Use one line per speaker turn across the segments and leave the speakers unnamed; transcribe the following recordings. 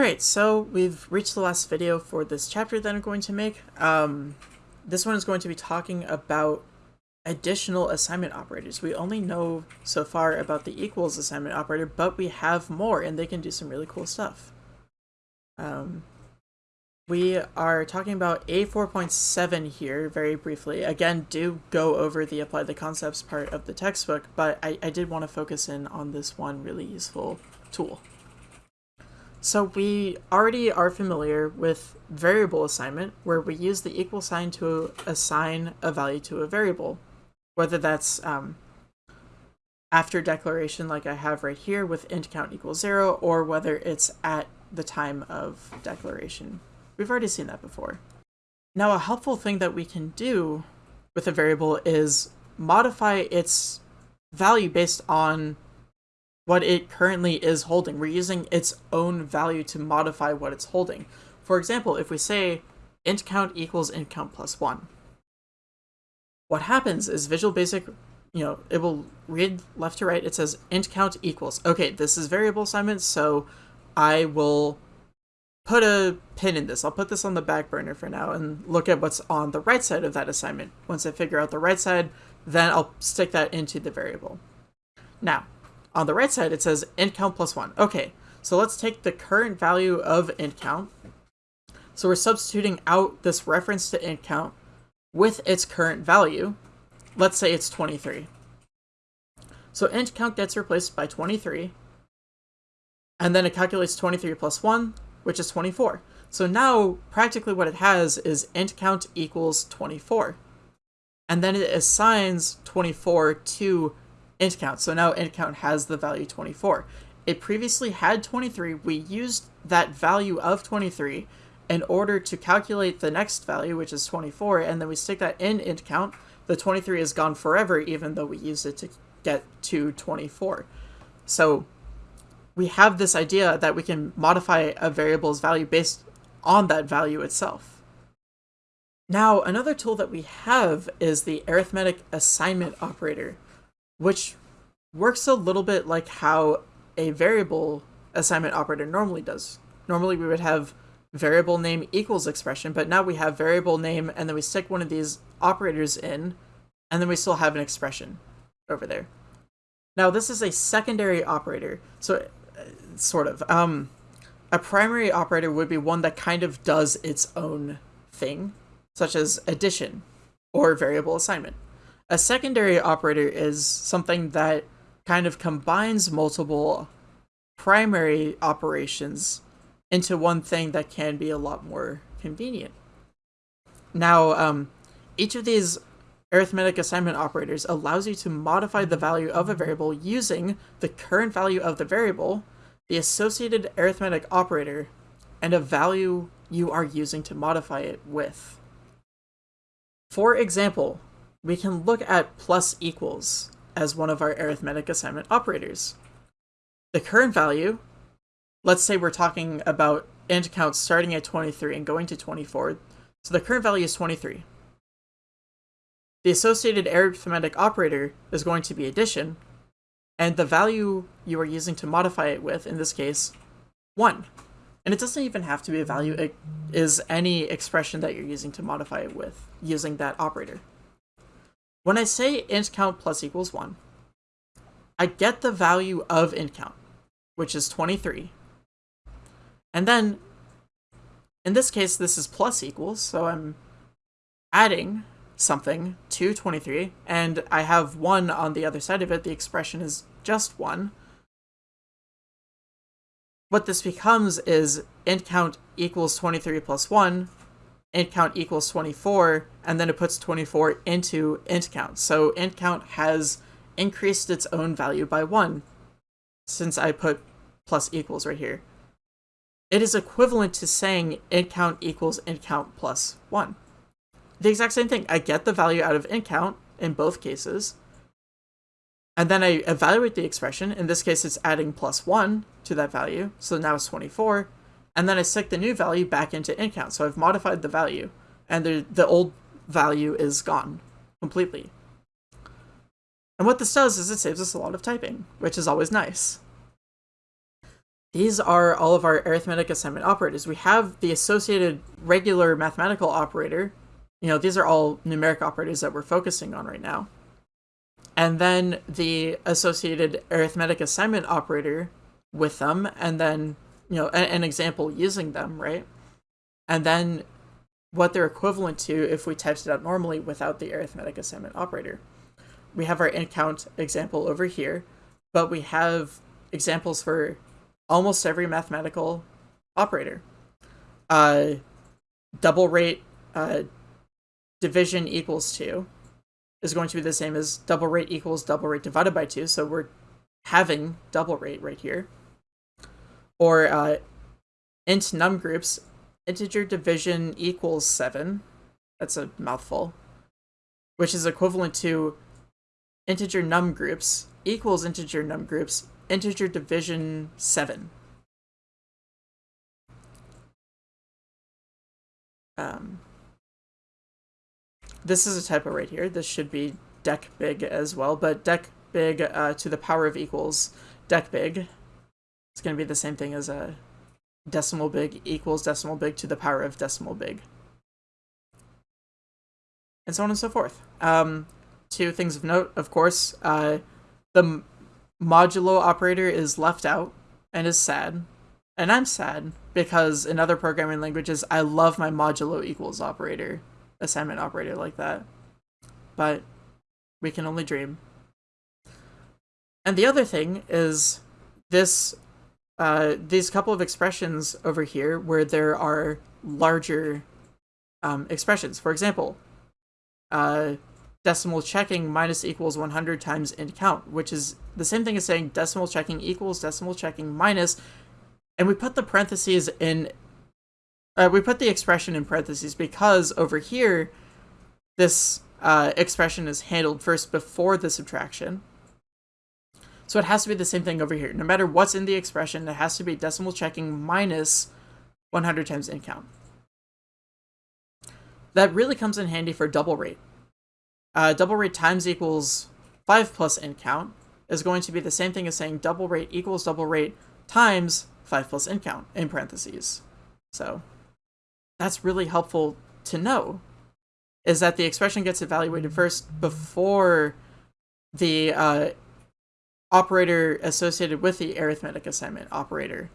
Alright, so we've reached the last video for this chapter that I'm going to make. Um, this one is going to be talking about additional assignment operators. We only know so far about the equals assignment operator, but we have more and they can do some really cool stuff. Um, we are talking about A4.7 here very briefly. Again, do go over the apply the concepts part of the textbook, but I, I did want to focus in on this one really useful tool. So we already are familiar with variable assignment, where we use the equal sign to assign a value to a variable, whether that's um, after declaration like I have right here with int count equals zero, or whether it's at the time of declaration. We've already seen that before. Now a helpful thing that we can do with a variable is modify its value based on what it currently is holding. We're using its own value to modify what it's holding. For example, if we say int count equals int count plus 1, what happens is Visual Basic, you know, it will read left to right. It says int count equals. Okay, this is variable assignment, so I will put a pin in this. I'll put this on the back burner for now and look at what's on the right side of that assignment. Once I figure out the right side, then I'll stick that into the variable. Now, on the right side, it says int count plus one. Okay, so let's take the current value of int count. So we're substituting out this reference to int count with its current value. Let's say it's 23. So int count gets replaced by 23, and then it calculates 23 plus 1, which is 24. So now, practically what it has is int count equals 24. And then it assigns 24 to int count. So now int count has the value 24. It previously had 23. We used that value of 23 in order to calculate the next value, which is 24, and then we stick that in int count. The 23 is gone forever, even though we used it to get to 24. So we have this idea that we can modify a variable's value based on that value itself. Now, another tool that we have is the arithmetic assignment operator which works a little bit like how a variable assignment operator normally does. Normally we would have variable name equals expression, but now we have variable name and then we stick one of these operators in, and then we still have an expression over there. Now this is a secondary operator, so uh, sort of. Um, a primary operator would be one that kind of does its own thing, such as addition or variable assignment. A secondary operator is something that kind of combines multiple primary operations into one thing that can be a lot more convenient. Now, um, each of these arithmetic assignment operators allows you to modify the value of a variable using the current value of the variable, the associated arithmetic operator, and a value you are using to modify it with. For example, we can look at plus equals as one of our arithmetic assignment operators. The current value, let's say we're talking about int counts starting at 23 and going to 24, so the current value is 23. The associated arithmetic operator is going to be addition, and the value you are using to modify it with, in this case, 1. And it doesn't even have to be a value, it is any expression that you're using to modify it with, using that operator. When I say int count plus equals 1, I get the value of int count, which is 23. And then, in this case, this is plus equals, so I'm adding something to 23, and I have 1 on the other side of it. The expression is just 1. What this becomes is int count equals 23 plus 1, int count equals 24, and then it puts 24 into int count. So int count has increased its own value by 1, since I put plus equals right here. It is equivalent to saying int count equals int count plus 1. The exact same thing. I get the value out of int count in both cases, and then I evaluate the expression. In this case, it's adding plus 1 to that value, so now it's 24, and then I stick the new value back into int count. So I've modified the value, and the, the old value is gone completely. And what this does is it saves us a lot of typing, which is always nice. these are all of our arithmetic assignment operators. We have the associated regular mathematical operator. You know, these are all numeric operators that we're focusing on right now. And then the associated arithmetic assignment operator with them, and then, you know, an, an example using them, right? And then what they're equivalent to if we typed it out normally without the arithmetic assignment operator. We have our int count example over here, but we have examples for almost every mathematical operator. Uh, double rate uh, division equals 2 is going to be the same as double rate equals double rate divided by 2, so we're having double rate right here. Or uh, int num groups, integer division equals 7. That's a mouthful. Which is equivalent to integer num groups equals integer num groups integer division 7. Um, this is a typo right here. This should be dec big as well, but dec big uh, to the power of equals dec big. It's going to be the same thing as a decimal big equals decimal big to the power of decimal big. And so on and so forth. Um, two things of note, of course, uh, the modulo operator is left out and is sad. And I'm sad because in other programming languages, I love my modulo equals operator, assignment operator like that. But we can only dream. And the other thing is this, uh, these couple of expressions over here where there are larger um, expressions. For example, uh, decimal checking minus equals 100 times int count, which is the same thing as saying decimal checking equals decimal checking minus, and we put the parentheses in, uh, we put the expression in parentheses because over here, this uh, expression is handled first before the subtraction. So it has to be the same thing over here. No matter what's in the expression, it has to be decimal checking minus 100 times int count. That really comes in handy for double rate uh, double rate times equals 5 plus int count is going to be the same thing as saying double rate equals double rate times 5 plus int count in parentheses. So that's really helpful to know, is that the expression gets evaluated first before the uh, operator associated with the arithmetic assignment operator.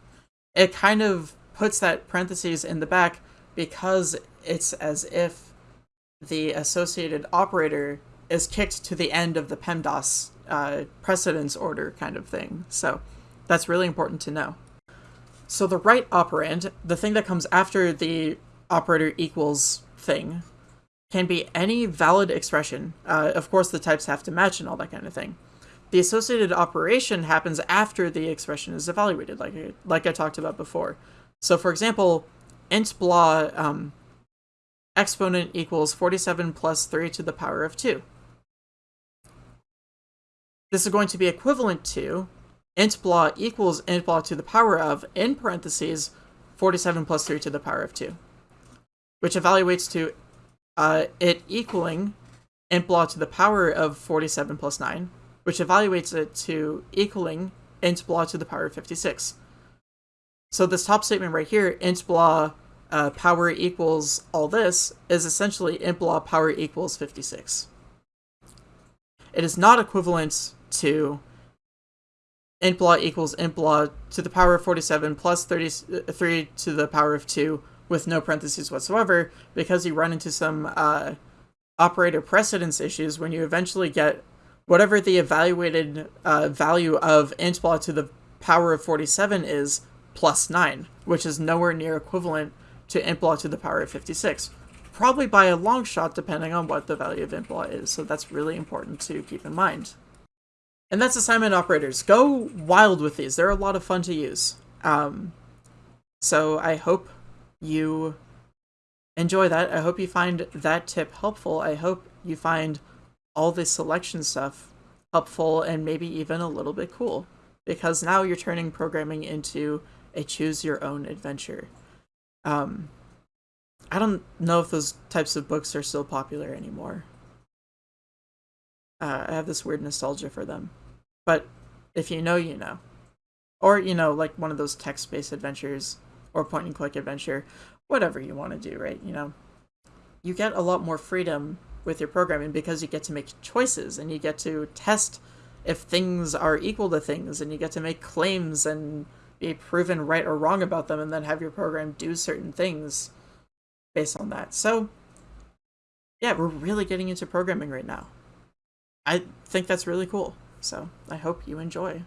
It kind of puts that parentheses in the back because it's as if the associated operator is kicked to the end of the PEMDAS uh, precedence order kind of thing. So that's really important to know. So the right operand, the thing that comes after the operator equals thing, can be any valid expression. Uh, of course, the types have to match and all that kind of thing. The associated operation happens after the expression is evaluated, like I, like I talked about before. So for example, int blah um, exponent equals 47 plus 3 to the power of 2. This is going to be equivalent to int blah equals int blah to the power of, in parentheses, 47 plus 3 to the power of 2, which evaluates to uh, it equaling int blah to the power of 47 plus 9, which evaluates it to equaling int blah to the power of 56. So this top statement right here, int blah uh, power equals all this is essentially int blah power equals 56. It is not equivalent to int blah equals int blah to the power of 47 plus 33 to the power of 2 with no parentheses whatsoever because you run into some uh, operator precedence issues when you eventually get whatever the evaluated uh, value of int to the power of 47 is plus 9, which is nowhere near equivalent to int to the power of 56. Probably by a long shot depending on what the value of int is, so that's really important to keep in mind. And that's assignment operators. Go wild with these. They're a lot of fun to use. Um, so I hope you enjoy that. I hope you find that tip helpful. I hope you find all this selection stuff helpful and maybe even a little bit cool. Because now you're turning programming into a choose your own adventure. Um, I don't know if those types of books are still popular anymore. Uh, I have this weird nostalgia for them. But if you know, you know. or you know like one of those text-based adventures or point and click adventure whatever you want to do right you know you get a lot more freedom with your programming because you get to make choices and you get to test if things are equal to things and you get to make claims and be proven right or wrong about them and then have your program do certain things based on that. So yeah, we're really getting into programming right now. I think that's really cool. So I hope you enjoy.